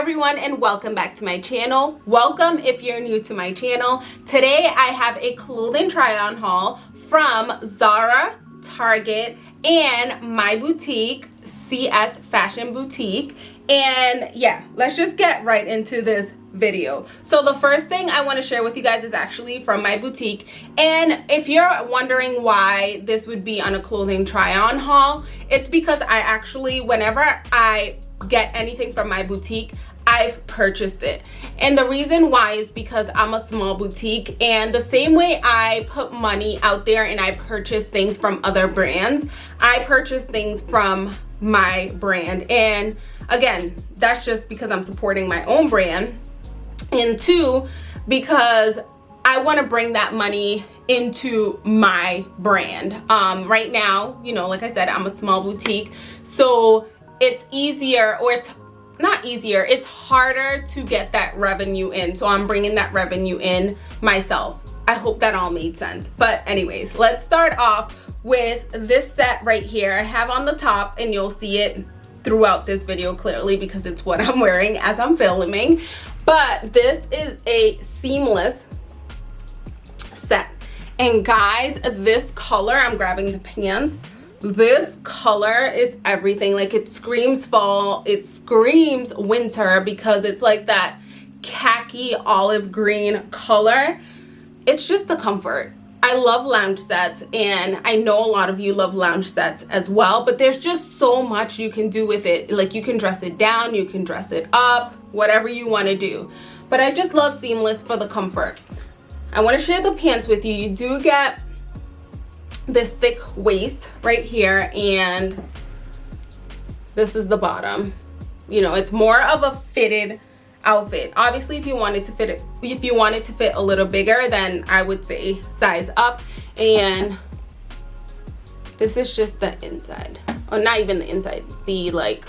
everyone and welcome back to my channel. Welcome if you're new to my channel. Today I have a clothing try on haul from Zara, Target, and my boutique, CS Fashion Boutique. And yeah, let's just get right into this video. So the first thing I want to share with you guys is actually from my boutique. And if you're wondering why this would be on a clothing try on haul, it's because I actually, whenever I get anything from my boutique, I've purchased it. And the reason why is because I'm a small boutique and the same way I put money out there and I purchase things from other brands, I purchase things from my brand. And again, that's just because I'm supporting my own brand. And two, because I want to bring that money into my brand. Um, right now, you know, like I said, I'm a small boutique. So it's easier or it's not easier it's harder to get that revenue in. So i'm bringing that revenue in myself. I hope that all made sense. But anyways let's start off with this set right here. I have on the top and you'll see it throughout this video clearly because it's what i'm wearing as i'm filming. But this is a seamless set. And guys this color i'm grabbing the pants this color is everything. Like it screams fall it screams winter because it's like that khaki olive green color. It's just the comfort. I love lounge sets and I know a lot of you love lounge sets as well but there's just so much you can do with it. Like you can dress it down you can dress it up whatever you want to do. But I just love seamless for the comfort. I want to share the pants with you. You do get this thick waist right here and this is the bottom. You know it's more of a fitted outfit. Obviously if you wanted to fit it if you wanted to fit a little bigger then i would say size up. And this is just the inside. Or not even the inside the like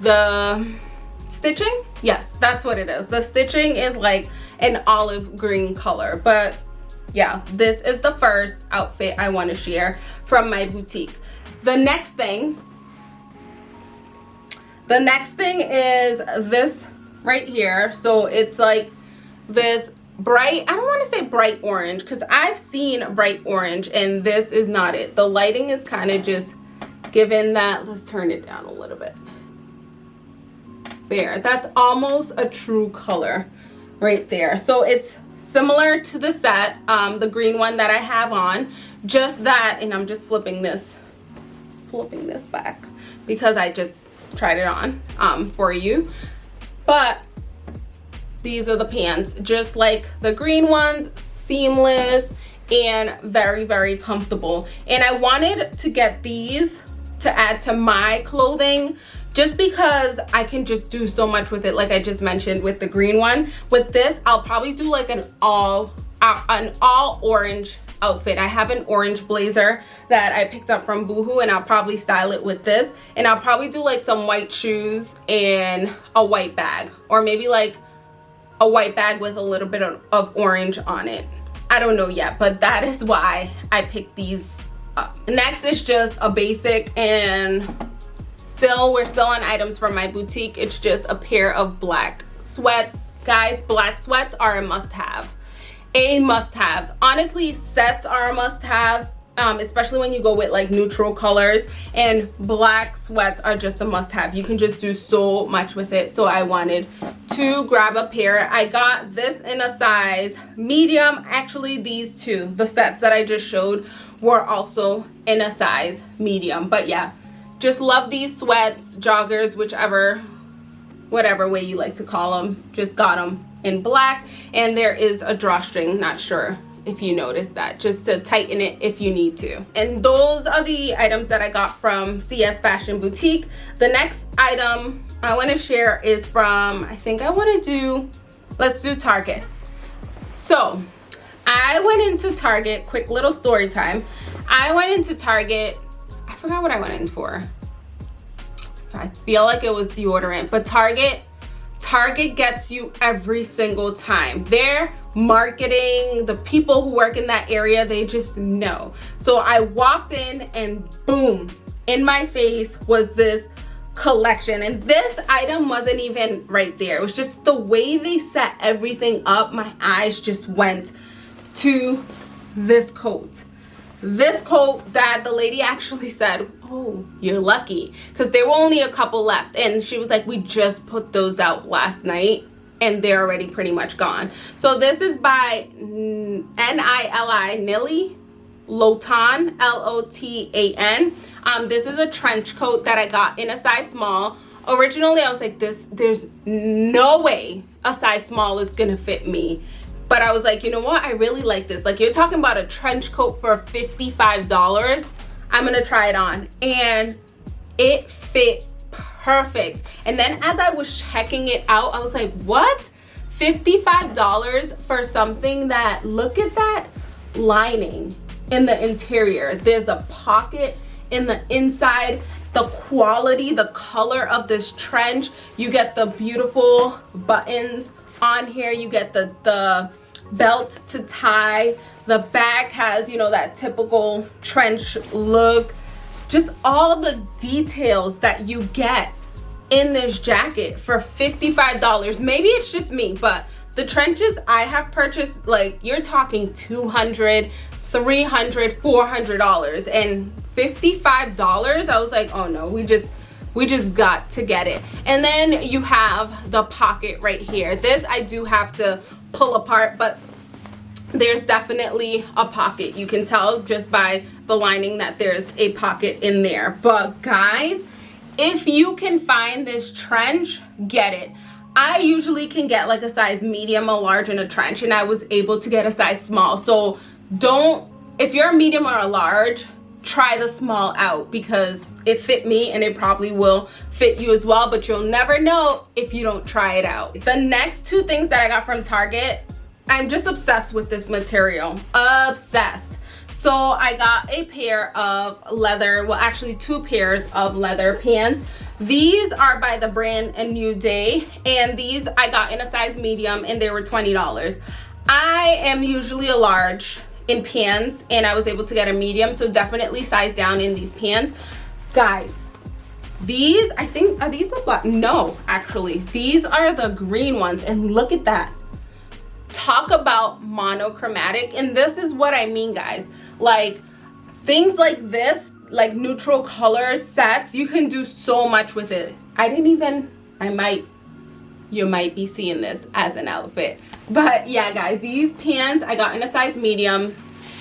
the stitching? Yes that's what it is. The stitching is like an olive green color but yeah this is the first outfit i want to share from my boutique. The next thing the next thing is this right here. So it's like this bright i don't want to say bright orange because i've seen bright orange and this is not it. The lighting is kind of just given that let's turn it down a little bit. There that's almost a true color right there. So it's similar to the set um, the green one that I have on. Just that and I'm just flipping this flipping this back because I just tried it on um, for you. But these are the pants just like the green ones seamless and very very comfortable. And I wanted to get these to add to my clothing just because I can just do so much with it like I just mentioned with the green one. With this I'll probably do like an all uh, an all orange outfit. I have an orange blazer that I picked up from Boohoo and I'll probably style it with this. And I'll probably do like some white shoes and a white bag. Or maybe like a white bag with a little bit of, of orange on it. I don't know yet but that is why I picked these up. Next is just a basic and still we're still on items from my boutique. It's just a pair of black sweats. Guys black sweats are a must-have. A must-have. Honestly sets are a must-have um, especially when you go with like neutral colors. And black sweats are just a must-have. You can just do so much with it. So I wanted to grab a pair. I got this in a size medium. Actually these two the sets that I just showed were also in a size medium. But yeah just love these sweats joggers whichever whatever way you like to call them just got them in black and there is a drawstring not sure if you notice that just to tighten it if you need to. And those are the items that i got from cs fashion boutique. The next item i want to share is from i think i want to do let's do target. So i went into target quick little story time. I went into target forgot what I went in for. I feel like it was deodorant, but Target, Target gets you every single time. Their marketing, the people who work in that area, they just know. So I walked in and boom, in my face was this collection and this item wasn't even right there it was just the way they set everything up my eyes just went to this coat this coat that the lady actually said oh you're lucky because there were only a couple left. And she was like we just put those out last night and they're already pretty much gone. So this is by n-i-l-i nili lotan l-o-t-a-n um this is a trench coat that i got in a size small. Originally i was like this there's no way a size small is gonna fit me but I was like, you know what? I really like this. Like you're talking about a trench coat for $55. I'm gonna try it on. And it fit perfect. And then as I was checking it out, I was like, what? $55 for something that, look at that lining in the interior. There's a pocket in the inside the quality the color of this trench you get the beautiful buttons on here you get the the belt to tie. The back has you know that typical trench look. Just all the details that you get in this jacket for $55 maybe it's just me but the trenches i have purchased like you're talking 200 300 400 dollars. And 55 dollars i was like oh no we just we just got to get it. And then you have the pocket right here. This i do have to pull apart but there's definitely a pocket. You can tell just by the lining that there's a pocket in there. But guys if you can find this trench get it. I usually can get like a size medium a large and a trench and i was able to get a size small. So don't if you're a medium or a large try the small out because it fit me and it probably will fit you as well but you'll never know if you don't try it out. The next two things that i got from target i'm just obsessed with this material. Obsessed. So i got a pair of leather well actually two pairs of leather pants. These are by the brand a new day and these i got in a size medium and they were 20 dollars. I am usually a large in pants and I was able to get a medium so definitely size down in these pants guys these I think are these the black no actually these are the green ones and look at that. Talk about monochromatic and this is what I mean guys. Like things like this like neutral color sets you can do so much with it. I didn't even I might you might be seeing this as an outfit. But yeah guys these pants i got in a size medium.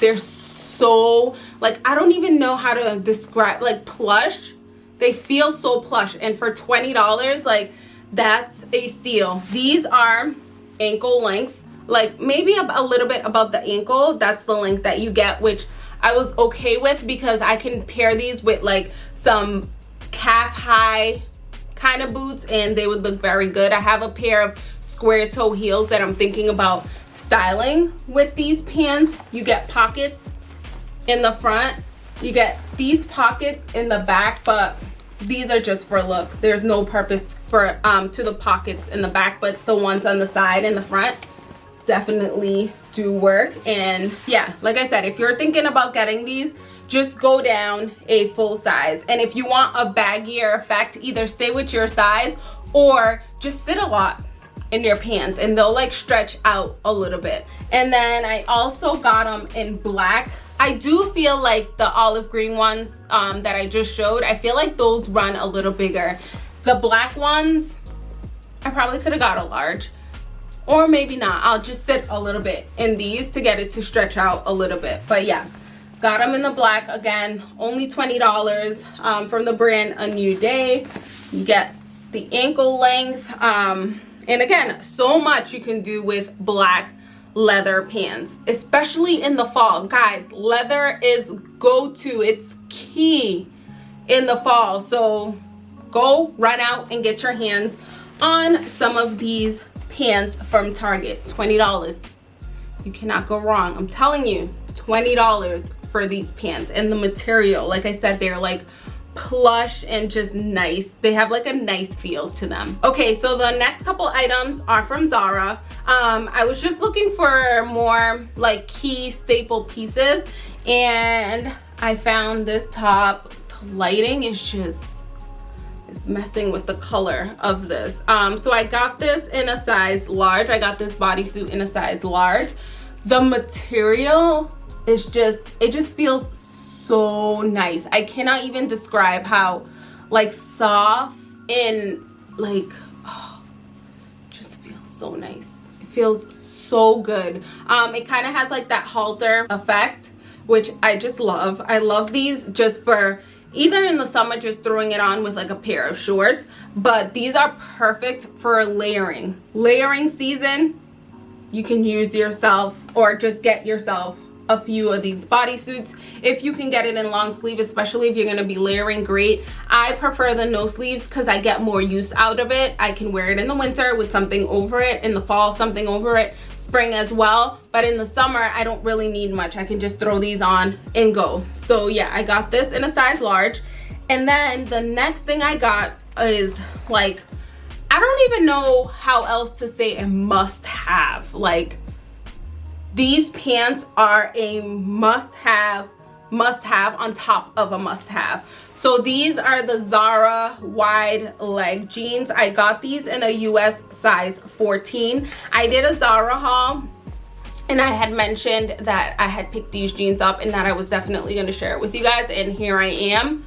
They're so like i don't even know how to describe like plush. They feel so plush. And for 20 dollars like that's a steal. These are ankle length like maybe a, little bit above the ankle. That's the length that you get which i was okay with because i can pair these with like some calf high kind of boots and they would look very good i have a pair of square toe heels that I'm thinking about styling with these pants. You get pockets in the front. You get these pockets in the back, but these are just for look. There's no purpose for um, to the pockets in the back, but the ones on the side and the front definitely do work. And yeah, like I said, if you're thinking about getting these, just go down a full size. And if you want a baggier effect, either stay with your size or just sit a lot in your pants and they'll like stretch out a little bit and then i also got them in black i do feel like the olive green ones um, that i just showed i feel like those run a little bigger the black ones i probably could have got a large or maybe not i'll just sit a little bit in these to get it to stretch out a little bit but yeah got them in the black again only 20 dollars um, from the brand a new day you get the ankle length um, and again, so much you can do with black leather pants, especially in the fall. Guys, leather is go-to. It's key in the fall. So go run out and get your hands on some of these pants from Target. $20. You cannot go wrong. I'm telling you, $20 for these pants. And the material, like I said, they're like plush and just nice they have like a nice feel to them okay so the next couple items are from zara um i was just looking for more like key staple pieces and i found this top the lighting is just is messing with the color of this. Um, so I got this in a size large. I got this bodysuit in a size large. The material is just, it just feels so nice. I cannot even describe how like soft and like, oh, just feels so nice. It feels so good. Um, it kind of has like that halter effect, which I just love. I love these just for either in the summer just throwing it on with like a pair of shorts. But these are perfect for layering. Layering season you can use yourself or just get yourself a few of these bodysuits. If you can get it in long sleeve especially if you're going to be layering great. I prefer the no sleeves because i get more use out of it. I can wear it in the winter with something over it in the fall something over it spring as well but in the summer i don't really need much. I can just throw these on and go. So yeah i got this in a size large. And then the next thing i got is like i don't even know how else to say a must have like these pants are a must-have must-have on top of a must-have. So these are the zara wide leg jeans. I got these in a us size 14 i did a zara haul and i had mentioned that i had picked these jeans up and that i was definitely going to share it with you guys and here i am.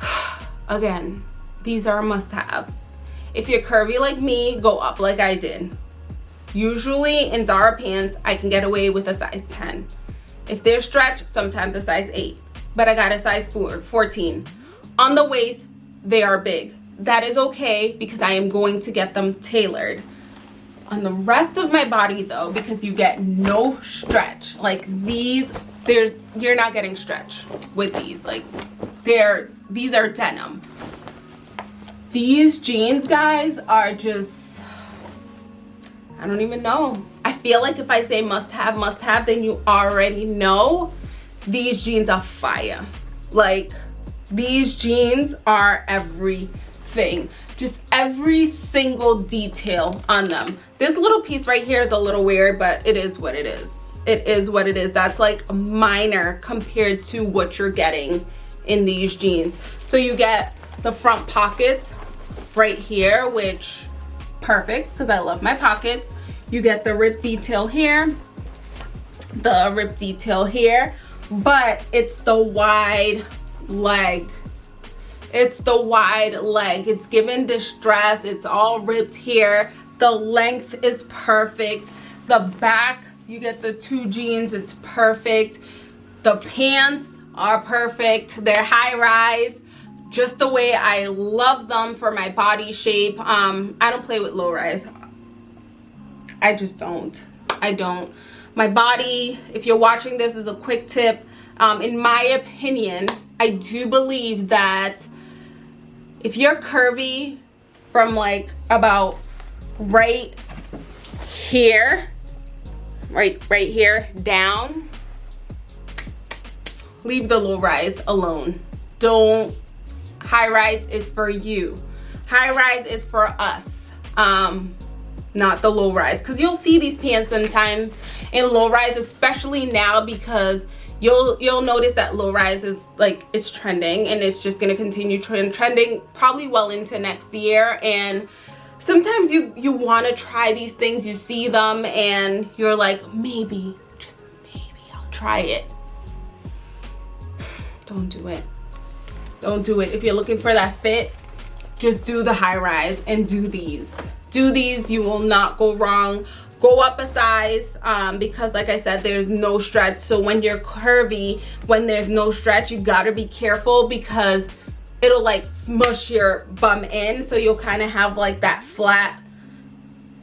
Again these are a must-have. If you're curvy like me go up like i did. Usually in Zara pants, I can get away with a size 10. If they're stretched, sometimes a size 8. But I got a size 4, 14. On the waist, they are big. That is okay because I am going to get them tailored. On the rest of my body though, because you get no stretch, like these, there's you're not getting stretch with these. Like they're these are denim. These jeans, guys, are just I don't even know. I feel like if I say must have, must have, then you already know these jeans are fire. Like these jeans are everything. Just every single detail on them. This little piece right here is a little weird, but it is what it is. It is what it is. That's like minor compared to what you're getting in these jeans. So you get the front pockets right here, which perfect because I love my pockets. You get the rip detail here the rip detail here but it's the wide leg. It's the wide leg. It's given distress. It's all ripped here. The length is perfect. The back you get the two jeans. It's perfect. The pants are perfect. They're high rise just the way I love them for my body shape um I don't play with low rise I just don't. I don't. My body, if you're watching this is a quick tip, um, in my opinion, I do believe that if you're curvy from like about right here, right, right here down, leave the low rise alone. Don't, high rise is for you. High rise is for us. Um, not the low rise because you'll see these pants sometimes in low rise especially now because you'll you'll notice that low rise is like it's trending and it's just going to continue trend trending probably well into next year and sometimes you you want to try these things you see them and you're like maybe just maybe I'll try it don't do it don't do it. If you're looking for that fit just do the high rise and do these. Do these. You will not go wrong. Go up a size um, because like I said there's no stretch. So when you're curvy when there's no stretch you gotta be careful because it'll like smush your bum in. So you'll kind of have like that flat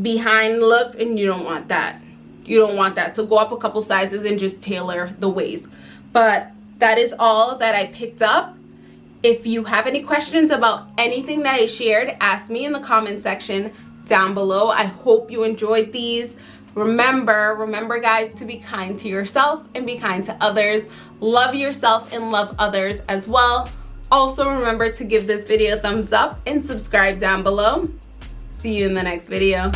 behind look and you don't want that. You don't want that. So go up a couple sizes and just tailor the waist. But that is all that I picked up if you have any questions about anything that I shared ask me in the comment section down below. I hope you enjoyed these. Remember, remember guys to be kind to yourself and be kind to others. Love yourself and love others as well. Also remember to give this video a thumbs up and subscribe down below. See you in the next video.